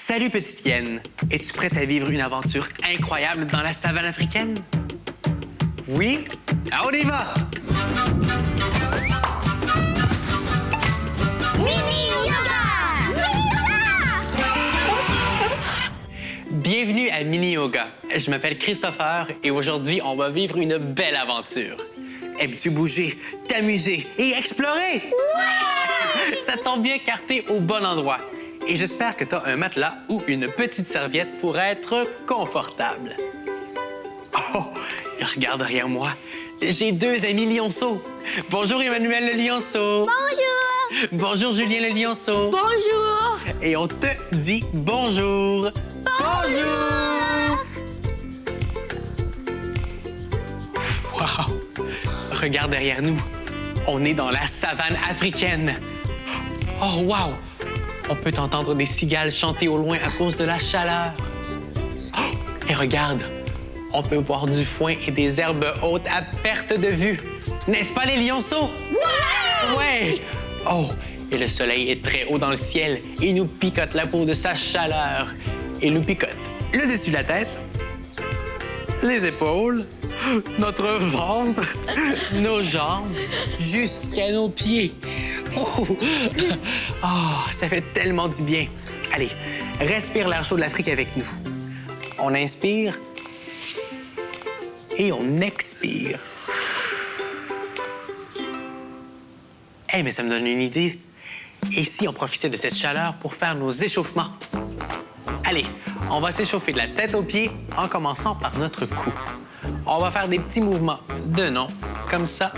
Salut petite hyène. Es-tu prête à vivre une aventure incroyable dans la savane africaine? Oui? Ah, on y va! Mini yoga! Mini yoga! Bienvenue à Mini Yoga. Je m'appelle Christopher et aujourd'hui, on va vivre une belle aventure. Aimes-tu bouger, t'amuser et explorer? Ouais! Ça tombe bien car t'es au bon endroit. Et j'espère que t'as un matelas ou une petite serviette pour être confortable. Oh, regarde derrière moi. J'ai deux amis lionceaux. Bonjour Emmanuel le lionceau. Bonjour! Bonjour Julien le lionceau. Bonjour! Et on te dit bonjour. Bonjour! Wow! Regarde derrière nous. On est dans la savane africaine. Oh, wow! On peut entendre des cigales chanter au loin à cause de la chaleur. Oh, et regarde, on peut voir du foin et des herbes hautes à perte de vue. N'est-ce pas les lionceaux? Ouais! Ouais! Oh, et le soleil est très haut dans le ciel et nous picote la peau de sa chaleur. Il nous picote le dessus de la tête, les épaules, notre ventre, nos jambes, jusqu'à nos pieds. Oh, ça fait tellement du bien. Allez, respire l'air chaud de l'Afrique avec nous. On inspire et on expire. Eh, mais ça me donne une idée. Et si on profitait de cette chaleur pour faire nos échauffements? Allez, on va s'échauffer de la tête aux pieds en commençant par notre cou. On va faire des petits mouvements de nom, comme ça,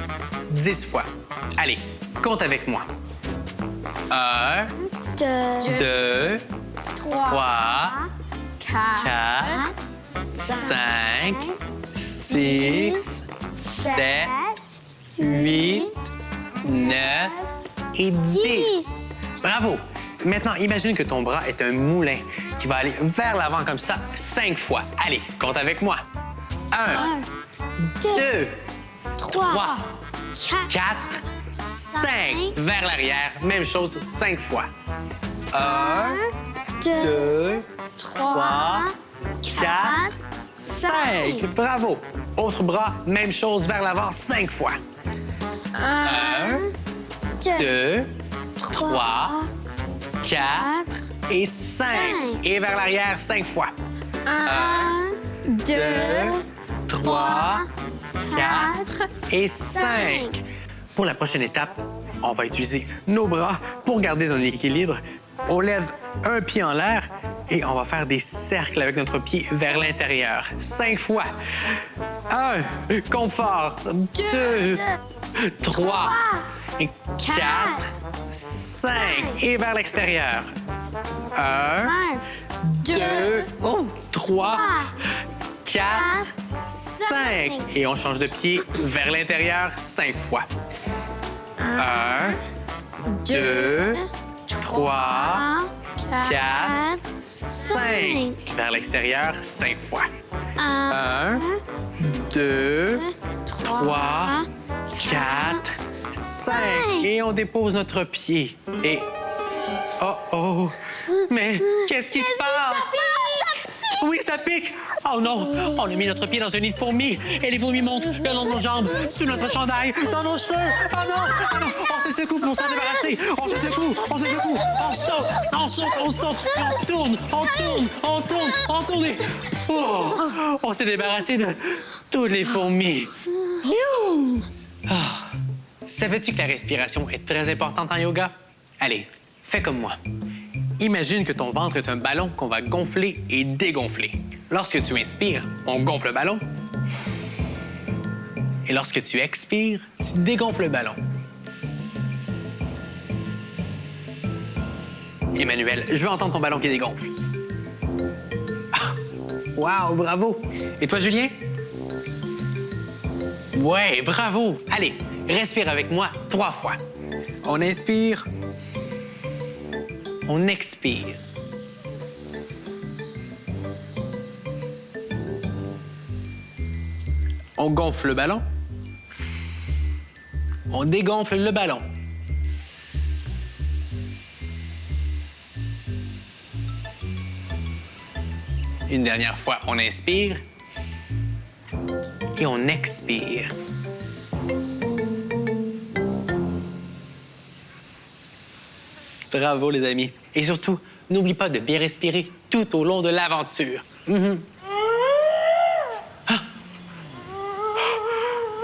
dix fois. Allez, compte avec moi. Un, Deux, deux, trois, trois, quatre, quatre, cinq, six, sept, huit, neuf et dix. Bravo! Maintenant, imagine que ton bras est un moulin qui va aller vers l'avant comme ça cinq fois. Allez, compte avec moi. Un, Un, deux, deux, trois, trois, quatre, quatre, cinq. Vers l'arrière, même chose cinq fois. Un, deux, deux, trois, quatre, cinq. Bravo! Autre bras, même chose vers l'avant cinq fois. Un, deux, deux, trois, trois, quatre et cinq. Cinq. Et vers l'arrière cinq fois. un, deux, trois, quatre, et cinq. Pour la prochaine étape, on va utiliser nos bras pour garder notre équilibre. On lève un pied en l'air et on va faire des cercles avec notre pied vers l'intérieur. Cinq fois. Un, confort. Deux, trois, quatre, cinq. Et vers l'extérieur. Un, un, deux, oh, trois, quatre, cinq. cinq. Et on change de pied vers l'intérieur cinq fois. Un, deux, trois, quatre, cinq. Vers l'extérieur cinq fois. un, Un, deux, trois, quatre, cinq. Et on dépose notre pied. Et... Oh, oh! Mais qu'est-ce qui se passe? Oui, ça pique! Oh non! On a mis notre pied dans un nid de fourmis et les fourmis montent le long de nos jambes, sous notre chandail, dans nos cheveux! Oh non! Oh non! On se secoue pour s'en débarrasser! On se secoue! On se secoue! On saute! On saute! On saute! On tourne! On tourne! On tourne! On tourne! Oh! On s'est débarrassé de toutes les fourmis! Ah. Savais-tu que la respiration est très importante en yoga? Allez, fais comme moi. Imagine que ton ventre est un ballon qu'on va gonfler et dégonfler. Lorsque tu inspires, on gonfle le ballon. Et lorsque tu expires, tu dégonfles le ballon. Emmanuel, je veux entendre ton ballon qui dégonfle. Ah! Wow, bravo! Et toi, Julien? Ouais, bravo! Allez, respire avec moi trois fois. On inspire. On expire. On gonfle le ballon. On dégonfle le ballon. Une dernière fois, on inspire. Et on expire. Bravo, les amis. Et surtout, n'oublie pas de bien respirer tout au long de l'aventure. Mhm. Ah!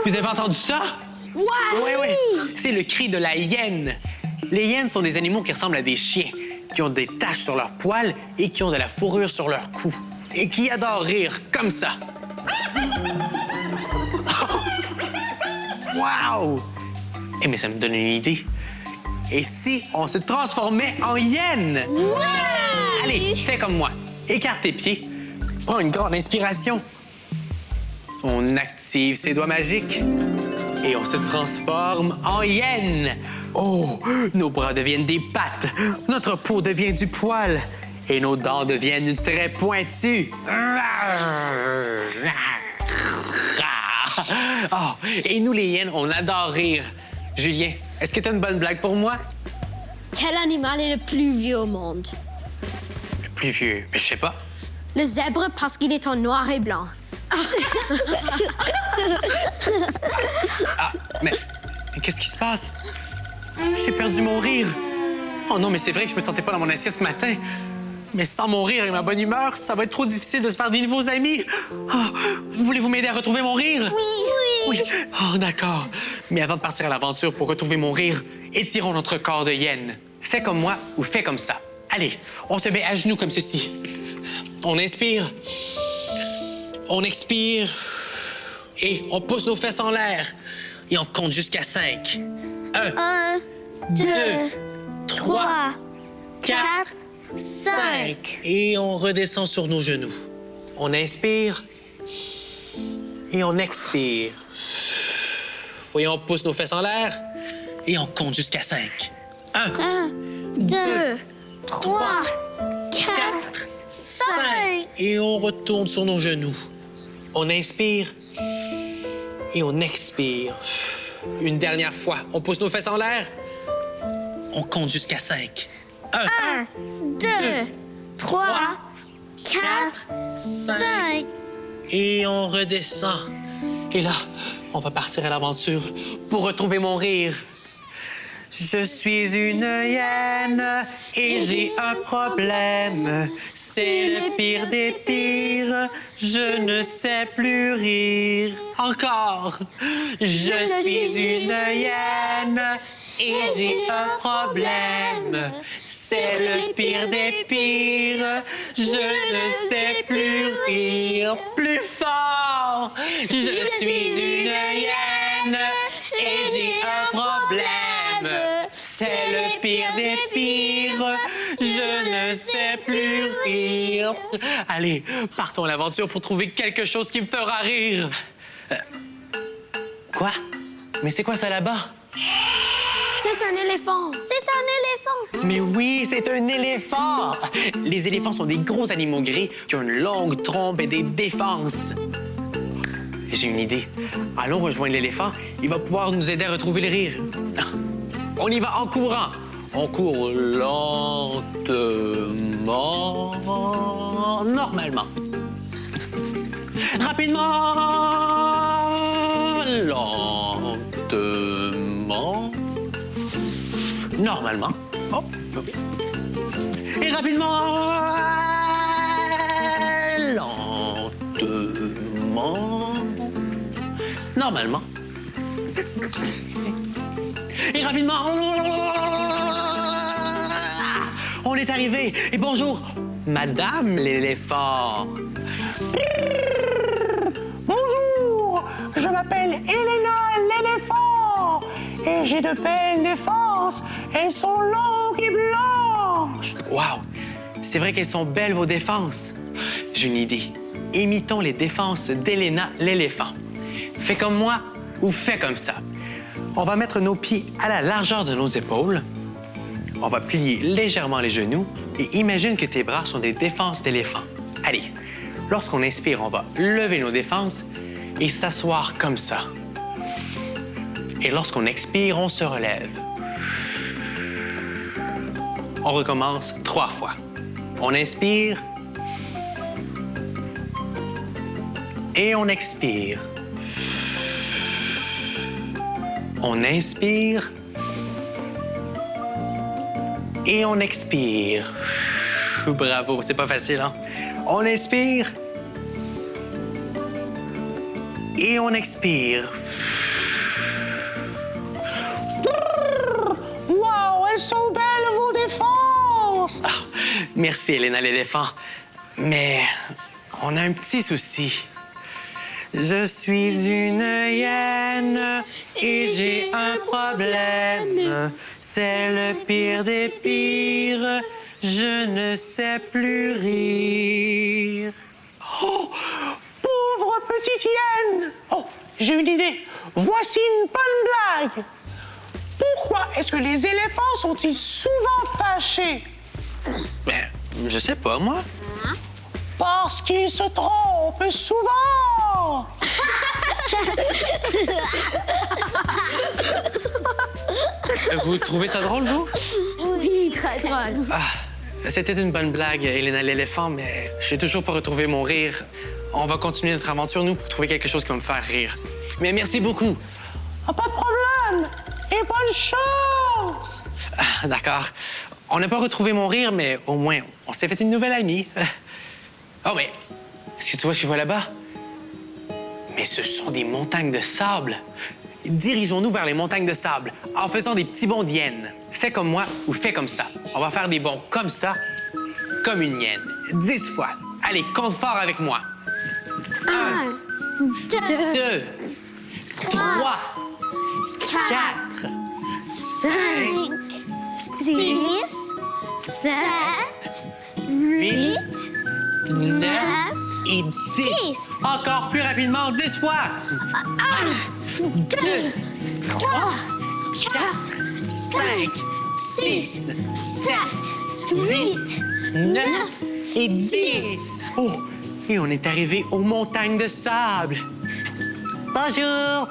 Vous avez entendu ça? Oui, oui. C'est le cri de la hyène. Les hyènes sont des animaux qui ressemblent à des chiens, qui ont des taches sur leurs poils et qui ont de la fourrure sur leur cou. Et qui adorent rire comme ça. Wow! Eh, mais ça me donne une idée. Et si on se transformait en hyène? Allez, fais comme moi. Écarte tes pieds. Prends une grande inspiration. On active ses doigts magiques et on se transforme en hyène. Oh, nos bras deviennent des pattes, notre peau devient du poil et nos dents deviennent très pointues. Oh, et nous, les hyènes, on adore rire. Julien, est-ce que tu as une bonne blague pour moi? Quel animal est le plus vieux au monde? Le plus vieux, je sais pas. Le zèbre parce qu'il est en noir et blanc. Ah, mais, mais qu'est-ce qui se passe? J'ai perdu mon rire. Oh non, mais c'est vrai que je me sentais pas dans mon assiette ce matin. Mais sans mon rire et ma bonne humeur, ça va être trop difficile de se faire des nouveaux amis. Oh, Voulez-vous m'aider à retrouver mon rire? Oui, Oui. Oh, d'accord. Mais avant de partir à l'aventure pour retrouver mon rire, étirons notre corps de hyène. Fais comme moi ou fais comme ça. Allez, on se met à genoux comme ceci. On inspire. On expire. Et on pousse nos fesses en l'air. Et on compte jusqu'à cinq. Un, Un, deux, deux, trois, trois, quatre, quatre, cinq. Et on redescend sur nos genoux. On inspire. Et on expire. Voyons, on pousse nos fesses en l'air. Et on compte jusqu'à cinq. Un, Un, deux, trois, quatre, quatre, cinq. cinq. Et on retourne sur nos genoux. On inspire et on expire. Une dernière fois, on pousse nos fesses en l'air. On compte jusqu'à cinq. Un, Un, deux, trois, quatre, cinq. Et on redescend. Et là, on va partir à l'aventure pour retrouver mon rire. Je suis une hyène et j'ai un problème. C'est le pire des pires. Je ne sais plus rire. Encore. Je suis une hyène et j'ai un problème. C'est le pire des pires. Je ne sais plus rire. Plus fort. Je suis une hyène et j'ai un problème. C'est le pire des pires. Je ne sais plus rire. Allez, partons à l'aventure pour trouver quelque chose qui me fera rire. Euh, Quoi? Mais c'est quoi ça là-bas? C'est un éléphant. C'est un éléphant. Mais oui, c'est un éléphant! Les éléphants sont des gros animaux gris qui ont une longue trompe et des défenses. J'ai une idée. Allons rejoindre l'éléphant. Il va pouvoir nous aider à retrouver le rire. On y va en courant. On court lentement, normalement. Rapidement, normalement. Oh. Et rapidement, lentement, normalement. Et rapidement, on est arrivé. Et bonjour, Madame l'éléphant. Bonjour, je m'appelle Elena l'éléphant et j'ai de belles défenses. Elles sont longues et blanches. Wow, c'est vrai qu'elles sont belles vos défenses. J'ai une idée. Imitons les défenses d'Elena l'éléphant. Fais comme moi ou fais comme ça. On va mettre nos pieds à la largeur de nos épaules. On va plier légèrement les genoux et imagine que tes bras sont des défenses d'éléphant. Allez, lorsqu'on inspire, on va lever nos défenses et s'asseoir comme ça. Et lorsqu'on expire, on se relève. On recommence trois fois. On inspire Et on expire. On inspire. Et on expire. Bravo, c'est pas facile, hein? On inspire. Et on expire. Ah, merci, Elena l'éléphant. Mais on a un petit souci. Je suis une hyène et j'ai un problème. C'est le pire des pires. Je ne sais plus rire. Oh, pauvre petite hyène! Oh, j'ai une idée. Voici une bonne blague. Pourquoi est-ce que les éléphants sont-ils souvent fâchés? Ben, je sais pas, moi. Parce qu'ils se trompent souvent! Vous trouvez ça drôle, vous? Oui, très drôle. Ah, c'était une bonne blague, Elena l'éléphant, mais j'ai toujours pas retrouvé mon rire. On va continuer notre aventure, nous, pour trouver quelque chose qui va me faire rire. Mais merci beaucoup. Ah, pas de problème! Et bonne chance! Ah, D'accord. On n'a pas retrouvé mon rire, mais au moins, on s'est fait une nouvelle amie. Oh, mais est-ce que tu vois, je vois là-bas? Mais ce sont des montagnes de sable. Dirigeons-nous vers les montagnes de sable en faisant des petits bonds d'hyène. Fais comme moi ou fais comme ça. On va faire des bonds comme ça, comme une hyène. Dix fois. Allez, compte fort avec moi. Un, deux, Deux, trois, quatre, cinq, six, sept, huit, neuf neuf, et dix. dix. Encore plus rapidement, dix fois. deux, trois, quatre, cinq, six, sept, huit, neuf et dix. Oh, et on est arrivé aux montagnes de sable. Bonjour.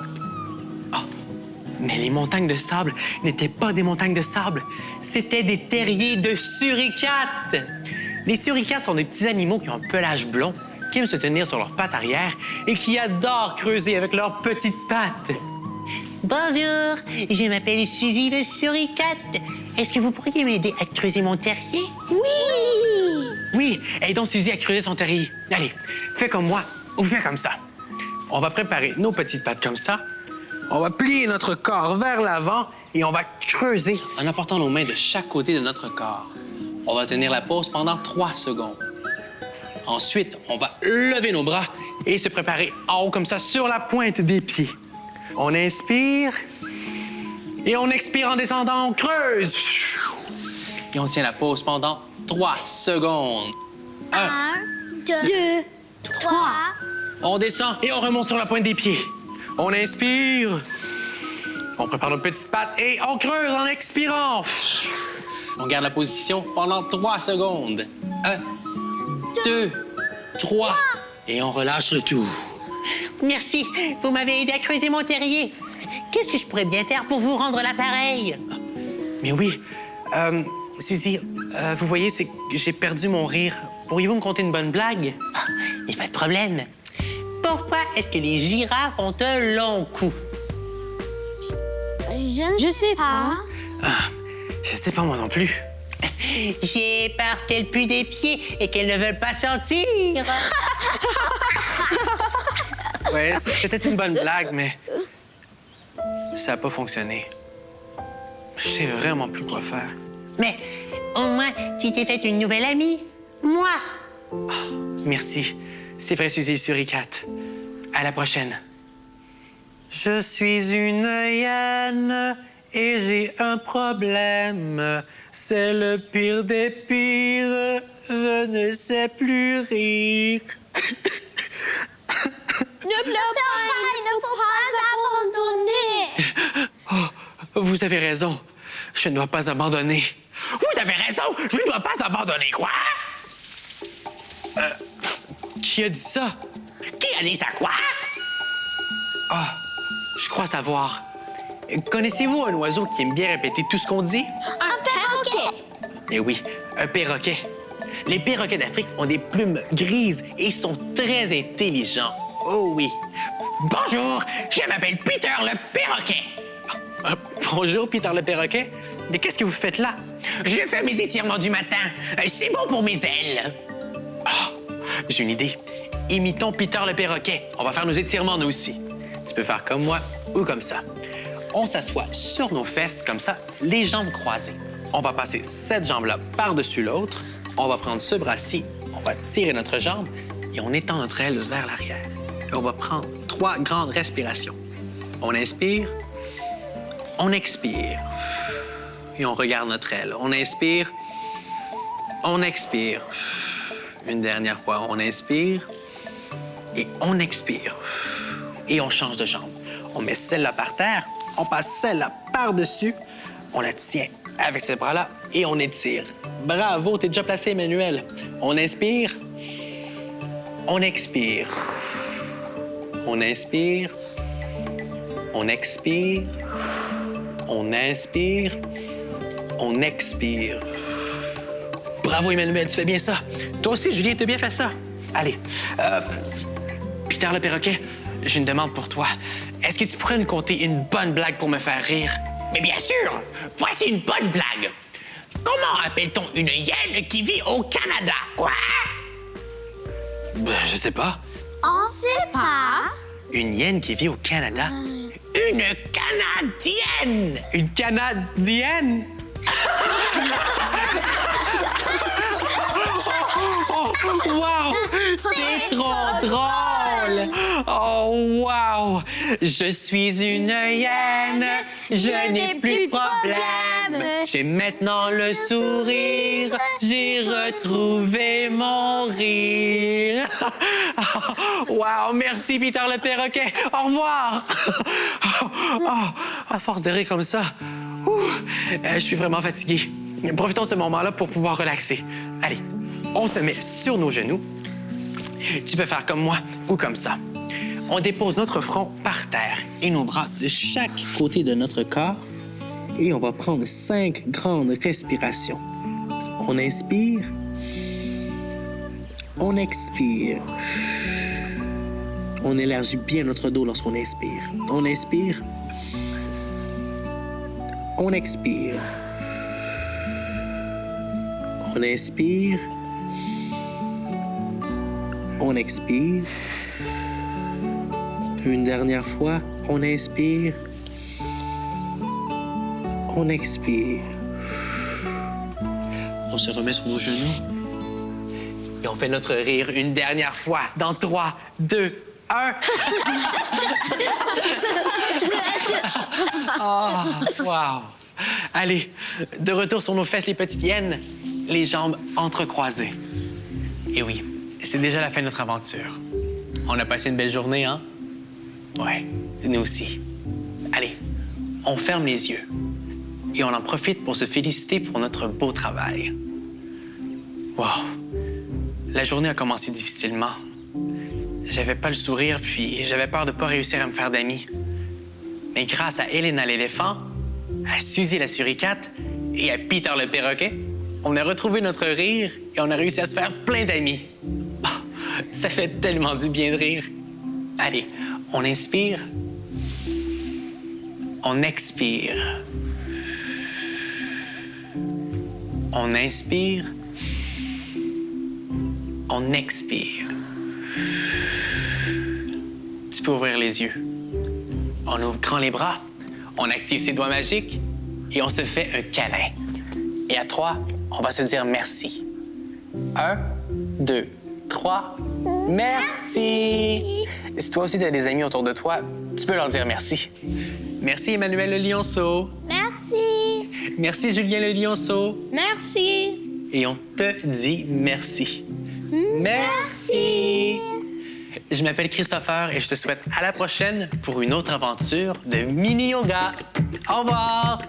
Mais les montagnes de sable n'étaient pas des montagnes de sable, c'était des terriers de suricates. Les suricates sont des petits animaux qui ont un pelage blond, qui aiment se tenir sur leurs pattes arrière et qui adorent creuser avec leurs petites pattes. Bonjour, je m'appelle Suzy le suricate. Est-ce que vous pourriez m'aider à creuser mon terrier? Oui! Oui, aidons Suzy à creuser son terrier. Allez, fais comme moi ou fais comme ça. On va préparer nos petites pattes comme ça. On va plier notre corps vers l'avant et on va creuser en apportant nos mains de chaque côté de notre corps. On va tenir la pause pendant trois secondes. Ensuite, on va lever nos bras et se préparer en haut comme ça sur la pointe des pieds. On inspire et on expire en descendant, on creuse. Et on tient la pause pendant trois secondes. Un, Un, deux, trois, On descend et on remonte sur la pointe des pieds. On inspire. On prépare nos petites pattes et on creuse en expirant. On garde la position pendant trois secondes. Un, deux, trois. Et on relâche le tout. Merci, vous m'avez aidé à creuser mon terrier. Qu'est-ce que je pourrais bien faire pour vous rendre l'appareil? Mais oui, euh, Suzy, euh, vous voyez, c'est que j'ai perdu mon rire. Pourriez-vous me conter une bonne blague? Il n'y a pas de problème. Pourquoi est-ce que les girafes ont un long cou? Je ne sais pas. Ah, je sais pas moi non plus. C'est parce qu'elles puent des pieds et qu'elles ne veulent pas sortir. ouais, c'était une bonne blague, mais ça n'a pas fonctionné. Je sais vraiment plus quoi faire. Mais au moins, tu t'es fait une nouvelle amie. Moi. merci. C'est vrai, Suzy Suricate. À la prochaine. Je suis une hyène et j'ai un problème. C'est le pire des pires. Je ne sais plus rire. Ne pleure pas, il ne faut pas abandonner. Vous avez raison. Je ne dois pas abandonner. Vous avez raison. Je ne dois pas abandonner. Quoi? Euh, qui a dit ça? Qui a dit ça? Quoi? Ah, je crois savoir. Connaissez-vous un oiseau qui aime bien répéter tout ce qu'on dit? Un perroquet. Eh oui, un perroquet. Les perroquets d'Afrique ont des plumes grises et sont très intelligents. Oh oui. Bonjour, je m'appelle Peter le perroquet. Euh, bonjour, Peter le perroquet. Mais qu'est-ce que vous faites là? Je fais mes étirements du matin. Euh, C'est bon pour mes ailes. J'ai une idée. Imitons Peter le perroquet. On va faire nos étirements, nous aussi. Tu peux faire comme moi ou comme ça. On s'assoit sur nos fesses, comme ça, les jambes croisées. On va passer cette jambe-là par-dessus l'autre. On va prendre ce bras-ci, on va tirer notre jambe et on étend notre aile vers l'arrière. On va prendre trois grandes respirations. On inspire, on expire et on regarde notre aile. On inspire, on expire. Une dernière fois, on inspire et on expire. Et on change de jambe. On met celle-là par terre, on passe celle-là par-dessus, on la tient avec ces bras-là et on étire. Bravo, t'es déjà placé, Emmanuel. On inspire, on expire. On inspire, on expire, on inspire, on expire. Bravo, Emmanuel, tu fais bien ça. Toi aussi, Julien, tu as bien fait ça. Allez, euh, Peter le perroquet, j'ai une demande pour toi. Est-ce que tu pourrais nous conter une bonne blague pour me faire rire? Mais bien sûr, voici une bonne blague. Comment appelle-t-on une hyène qui vit au Canada? Quoi? Ben, je sais pas. On sait pas. Une hyène qui vit au Canada? Une Canadienne! Une Canadienne? oh, wow! C'est trop drôle! Oh, wow! Je suis une hyène, je n'ai plus de problème. J'ai maintenant le sourire, j'ai retrouvé mon rire. wow! Merci, Peter le perroquet. Au revoir! Oh, à force de rire comme ça, ouh, euh, je suis vraiment fatigué. Profitons de ce moment-là pour pouvoir relaxer. Allez, on se met sur nos genoux. Tu peux faire comme moi ou comme ça. On dépose notre front par terre et nos bras de chaque côté de notre corps et on va prendre cinq grandes respirations. On inspire. On expire. On élargit bien notre dos lorsqu'on inspire. On inspire. On expire. On inspire. On expire. Une dernière fois, on inspire. On expire. On se remet sur nos genoux. Et on fait notre rire une dernière fois dans 3, 2, 1. Oh, wow. Allez, de retour sur nos fesses, les petites hyènes, les jambes entrecroisées. Et oui, c'est déjà la fin de notre aventure. On a passé une belle journée, hein? Ouais, nous aussi. Allez, on ferme les yeux et on en profite pour se féliciter pour notre beau travail. Wow! La journée a commencé difficilement. J'avais pas le sourire, puis j'avais peur de pas réussir à me faire d'amis. Mais grâce à Elena l'éléphant, à Suzy la suricate et à Peter le perroquet, on a retrouvé notre rire et on a réussi à se faire plein d'amis. Ça fait tellement du bien de rire. Allez, on inspire. On expire. On inspire. On expire. Tu peux ouvrir les yeux. On ouvre grand les bras, on active ses doigts magiques et on se fait un câlin. Et à trois, on va se dire merci. Un, deux, trois. Merci! Si toi aussi tu as des amis autour de toi, tu peux leur dire merci. Merci Emmanuel le lionceau. Merci. Merci Julien le lionceau. Merci. Et on te dit merci. Merci. Je m'appelle Christopher et je te souhaite à la prochaine pour une autre aventure de mini yoga. Au revoir.